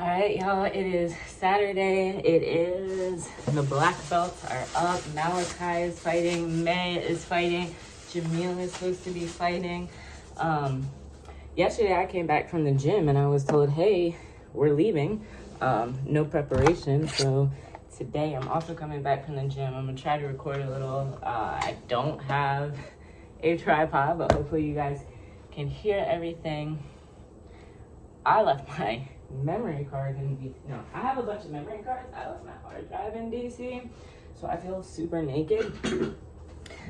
All right, y'all, it is Saturday. It is, the black belts are up. Malachi is fighting. May is fighting. Jamil is supposed to be fighting. Um, yesterday I came back from the gym and I was told, hey, we're leaving. Um, no preparation. So today I'm also coming back from the gym. I'm gonna try to record a little. Uh, I don't have a tripod, but hopefully you guys can hear everything. I left my memory card in DC. No, I have a bunch of memory cards. I left my hard drive in DC. So I feel super naked.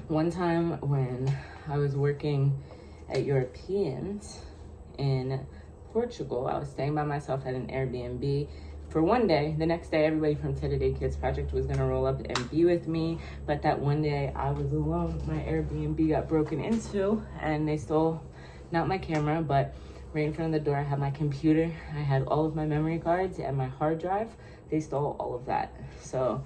One time when I was working at Europeans in Portugal, I was staying by myself at an Airbnb for one day. The next day, everybody from Day Kids Project was gonna roll up and be with me. But that one day, I was alone. My Airbnb got broken into and they stole not my camera, but right in front of the door, I had my computer. I had all of my memory cards and my hard drive. They stole all of that. So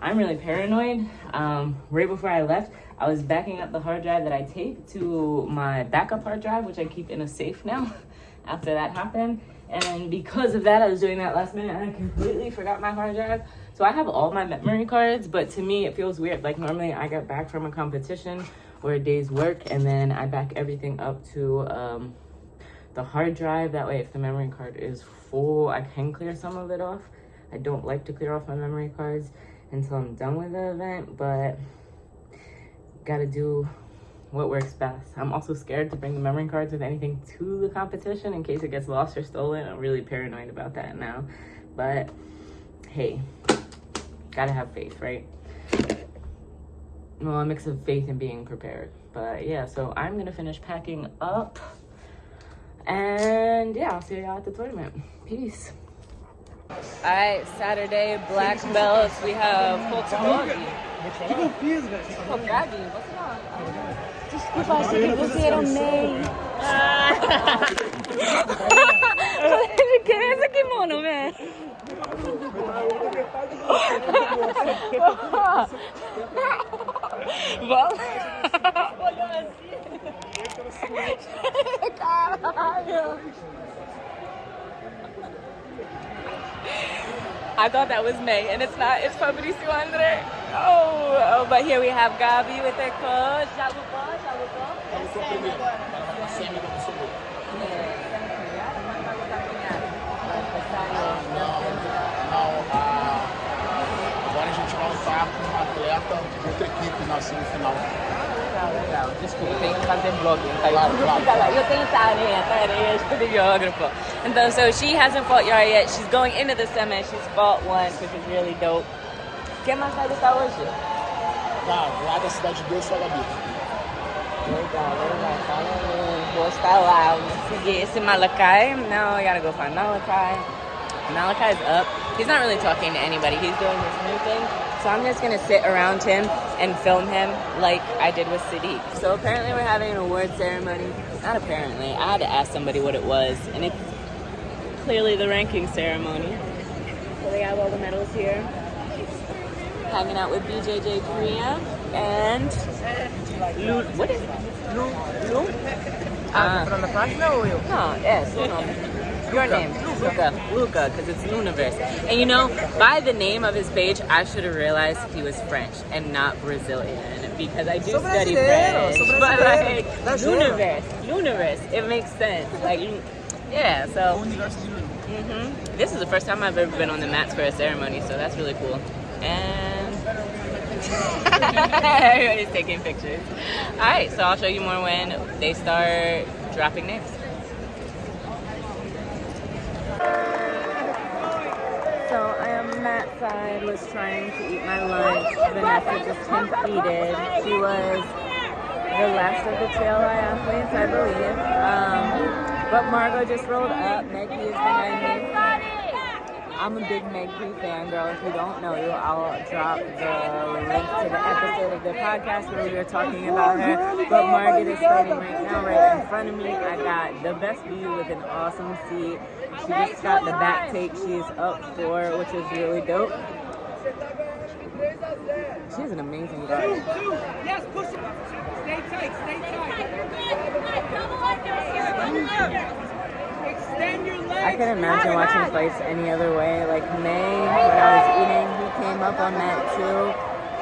I'm really paranoid. Um, right before I left, I was backing up the hard drive that I take to my backup hard drive, which I keep in a safe now after that happened. And because of that, I was doing that last minute and I completely forgot my hard drive. So I have all my memory cards, but to me, it feels weird. Like normally I get back from a competition or a day's work and then I back everything up to um, the hard drive. That way, if the memory card is full, I can clear some of it off. I don't like to clear off my memory cards until I'm done with the event, but gotta do what works best. I'm also scared to bring the memory cards with anything to the competition in case it gets lost or stolen. I'm really paranoid about that now. But hey, gotta have faith, right? Well, a mix of faith and being prepared. But yeah, so I'm gonna finish packing up. And yeah, I'll see y'all at the tournament. Peace. All right, Saturday, black belts. We have Poltavagi. Poltavagi, what's up? Desculpa, achei que você era o Ney. De que é esse kimono, man? Vamos? Caralho! I thought that was May, and it's not. It's Fabricio Andre. Oh, oh, but here we have Gabi with her coach. Jabubó, Jabubó. Agora a gente vai lutar com um atleta de outra equipe na semifinal. Legal. Desculpa, tenho que fazer vlog. Tá? Claro, claro. Eu tenho tarefa, tarefa, videógrafo. Então, so she hasn't fought Yara yet. She's going into the semi. She's fought once, which is really dope. Mais vai lutar hoje? Tá, lá da Cidade de Deus, só Gabi. Legal, legal. Então, vou estar lá. Vou seguir esse Malachi. Now I ah, gotta go find Malachi. Malachi's up. He's not really talking to anybody. He's doing this new thing. So I'm just gonna sit around him and film him like I did with Sadiq. So apparently we're having an award ceremony. Not apparently. I had to ask somebody what it was, and it's clearly the ranking ceremony. So they have all the medals here. Hanging out with BJJ Korea and Lu. What is it? Lu. Lu. Ah. From the partner or you? No, yes, you know. Your name, Luca. Luca, because it's Luniverse. And you know, by the name of his page, I should have realized he was French and not Brazilian. Because I do Sou study brasileiro, French. sou But like, Dá juro. Luniverse, Luniverse, it makes sense. Like, yeah, so. Mm -hmm. This is the first time I've ever been on the mats for a ceremony, so that's really cool. And everybody's taking pictures. All right, so I'll show you more when they start dropping names. So I am Matt side was trying to eat my lunch. Vanessa just competed. She was the last of the trail athletes, I believe. Um, but Margot just rolled up. Meg is behind me. I'm a big Meg fan, girl. If you don't know you, I'll drop the link to the episode of the podcast where we were talking about her. But Margaret is starting right now, right in front of me. I got the best view with an awesome seat. She just got the back take she's up for, which is really dope. She's an amazing girl. Yes, push it. Stay tight, stay tight. I can imagine watching fights any other way. Like May, when I was eating, he came up on that too.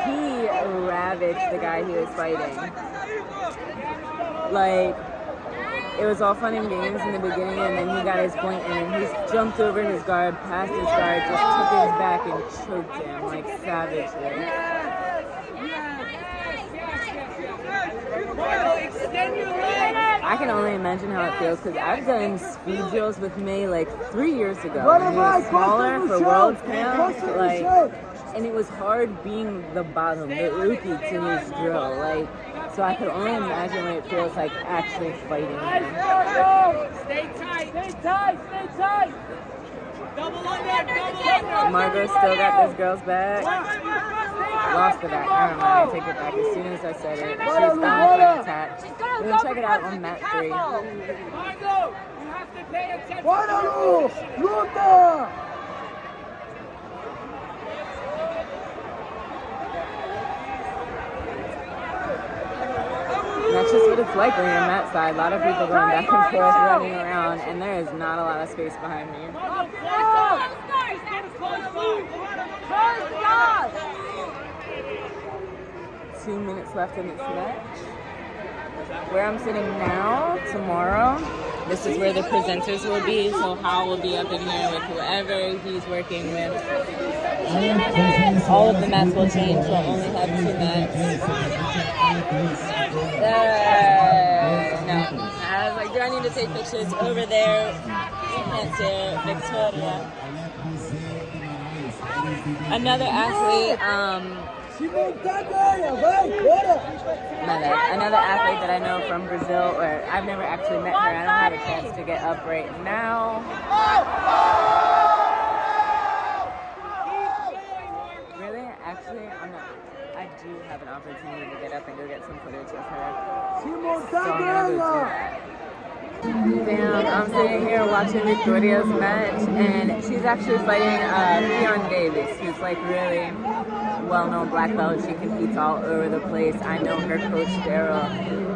He ravaged the guy he was fighting. Like, it was all fun and games in the beginning, and then he got his point, and then he jumped over his guard, passed his guard, just took his back and choked him, like, savagely. I can only imagine how it feels because I've done speed drills with May like three years ago. Was smaller for World Camp, like, and it was hard being the bottom, the rookie to his drill. Like, so I could only imagine what it feels like actually fighting. Stay tight, stay tight, stay tight. Double under, double under. Margot still got this girl's back. Lost the back. Never mind. I take it back as soon as I said it. She's gone for an attack. We're gonna check it out on mat three. Margot, you have to pay attention. ¡Páralo! ¡Luta! And that's just what it's like when you're on that side. A lot of people going back and forth, running around, and there is not a lot of space behind me. Two minutes left in this match. Where I'm sitting now, tomorrow, this is where the presenters will be. So Hal will be up in here with whoever he's working with. All of the mats will change. We'll only have two mats. Uh, no. I was like, do I need to take pictures over there? You can't see. Victoria. Another athlete, um, ¡Simón, Tania! ¡Vai, another, another athlete that I know from Brazil, or I've never actually met her. I don't have a chance to get up right now. Really? Actually, I'm not. I do have an opportunity to get up and go get some footage of her. ¡Simón, So Damn, I'm sitting here watching Victoria's match, and she's actually fighting uh, Ffion Davies, who's like really well-known black belt. She competes all over the place. I know her coach Daryl,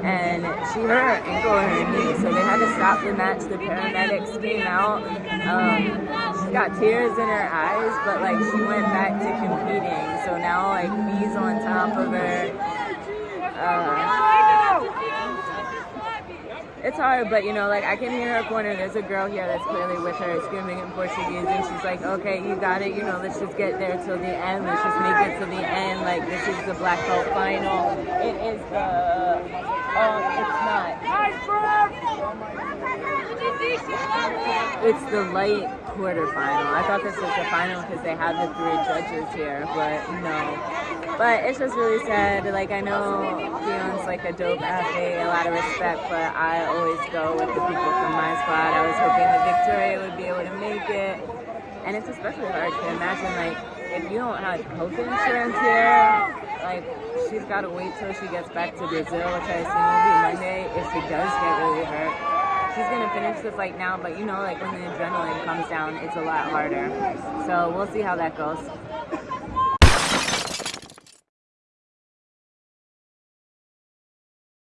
and she hurt her ankle and her knee, so they had to stop the match. The paramedics came out. Um, she's got tears in her eyes, but like she went back to competing. So now like he's on top of her. Uh, it's hard, but you know, like I can hear her corner. There's a girl here that's clearly with her, screaming in Portuguese, and she's like, "Okay, you got it. You know, let's just get there till the end. Let's just make it to the end. Like this is the black belt final. It is the. Um, it's not. It's the light quarterfinal. I thought this was the final because they had the three judges here, but no. But it's just really sad. Like I know Ffion's like a dope athlete, a lot of respect, but I always go with the people from my squad. I was hoping that Victoria would be able to make it. And it's especially hard to imagine like if you don't have health insurance here, like she's gotta wait till she gets back to Brazil, which I assume will be Monday, if she does get really hurt. She's gonna finish the fight now, but you know, like when the adrenaline comes down, it's a lot harder. So we'll see how that goes.